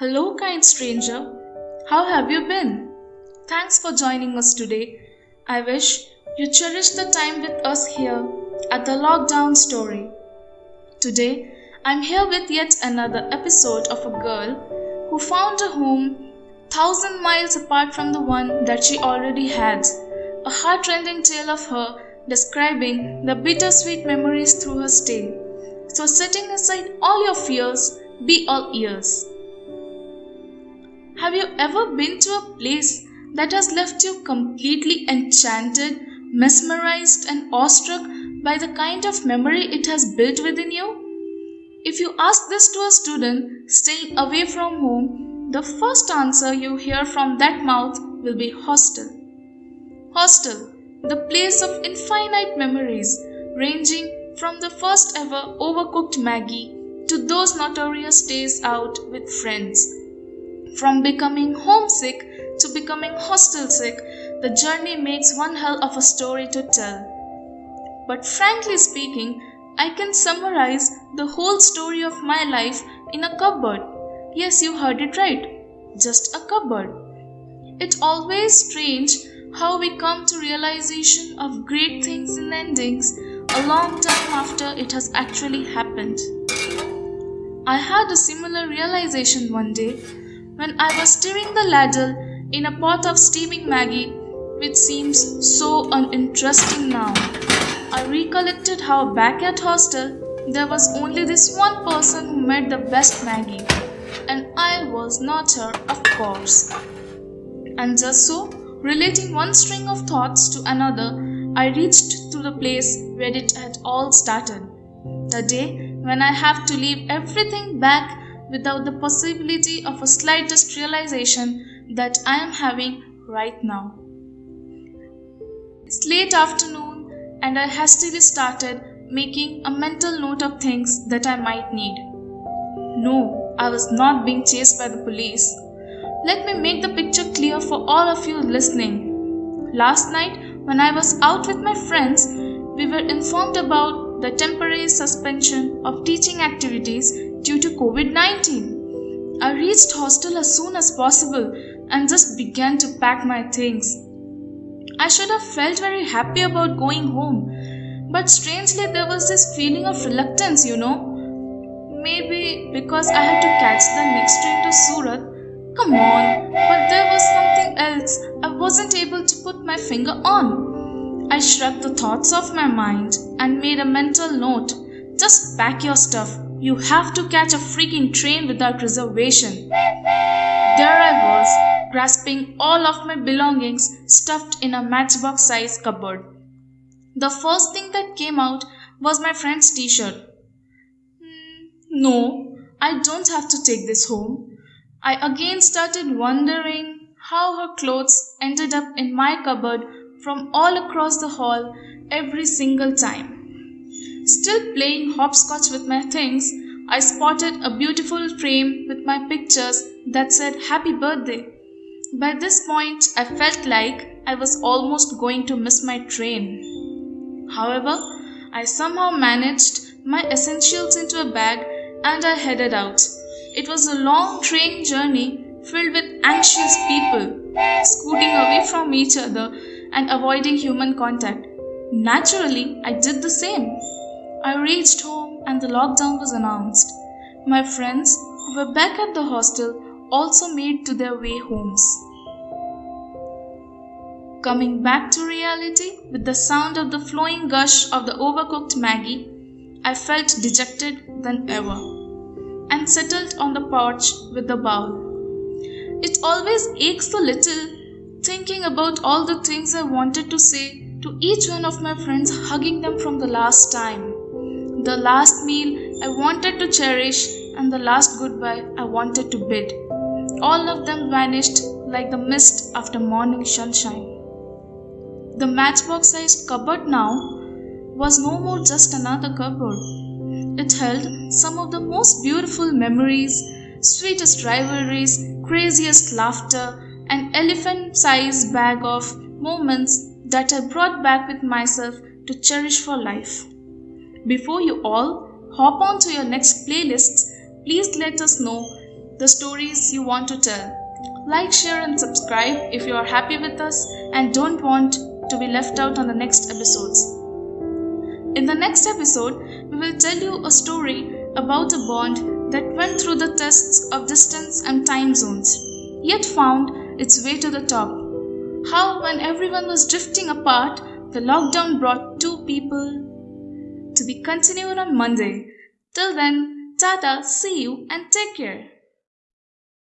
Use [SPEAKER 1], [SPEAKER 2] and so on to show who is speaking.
[SPEAKER 1] Hello, kind stranger. How have you been? Thanks for joining us today. I wish you cherish the time with us here at the Lockdown Story. Today, I'm here with yet another episode of a girl who found a home thousand miles apart from the one that she already had. A heartrending tale of her describing the bittersweet memories through her stay. So, setting aside all your fears, be all ears. Have you ever been to a place that has left you completely enchanted, mesmerized, and awestruck by the kind of memory it has built within you? If you ask this to a student staying away from home, the first answer you hear from that mouth will be hostel. Hostel, the place of infinite memories, ranging from the first ever overcooked Maggi to those notorious days out with friends. From becoming homesick to becoming hostel sick, the journey makes one hell of a story to tell. But frankly speaking, I can summarize the whole story of my life in a cupboard. Yes, you heard it right. Just a cupboard. It's always strange how we come to realization of great things in endings a long time after it has actually happened. I had a similar realization one day when I was stirring the ladle in a pot of steaming Maggi, which seems so uninteresting now. I recollected how back at hostel there was only this one person who made the best Maggi, and I was not her, of course. And just so, relating one string of thoughts to another, I reached to the place where it had all started. The day when I have to leave everything back without the possibility of a slightest realization that I am having right now. It's late afternoon, and I hastily started making a mental note of things that I might need. No, I was not being chased by the police. Let me make the picture clear for all of you listening. Last night, when I was out with my friends, we were informed about the temporary suspension of teaching activities due to COVID 19. I reached hostel as soon as possible and just began to pack my things. I should have felt very happy about going home, but strangely there was this feeling of reluctance, you know. Maybe because I had to catch the next train to Surat. Come on, but there was something else I wasn't able to put my finger on. I shrugged the thoughts off my mind and made a mental note. Just pack your stuff. You have to catch a freaking train without reservation. There I was, grasping all of my belongings stuffed in a matchbox size cupboard. The first thing that came out was my friend's t shirt. Hmm, no, I don't have to take this home. I again started wondering how her clothes ended up in my cupboard from all across the hall every single time. Still playing hopscotch with my things, I spotted a beautiful frame with my pictures that said Happy Birthday. By this point, I felt like I was almost going to miss my train. However, I somehow managed my essentials into a bag and I headed out. It was a long train journey filled with anxious people, scooting away from each other and avoiding human contact. Naturally, I did the same. I reached home and the lockdown was announced. My friends, who were back at the hostel, also made to their way homes. Coming back to reality with the sound of the flowing gush of the overcooked Maggi, I felt dejected than ever and settled on the porch with the bowl. It always aches a little thinking about all the things I wanted to say to each one of my friends, hugging them from the last time. The last meal I wanted to cherish, and the last goodbye I wanted to bid. All of them vanished like the mist after morning sunshine. The matchbox sized cupboard now was no more just another cupboard. It held some of the most beautiful memories, sweetest rivalries, craziest laughter, an elephant sized bag of moments that I brought back with myself to cherish for life. Before you all hop on to your next playlists, please let us know the stories you want to tell. Like, share, and subscribe if you are happy with us and don't want to be left out on the next episodes. In the next episode, we will tell you a story about a bond that went through the tests of distance and time zones, yet found its way to the top. How, when everyone was drifting apart, the lockdown brought two people to be continued on Monday. Till then, Tata, see you and take care.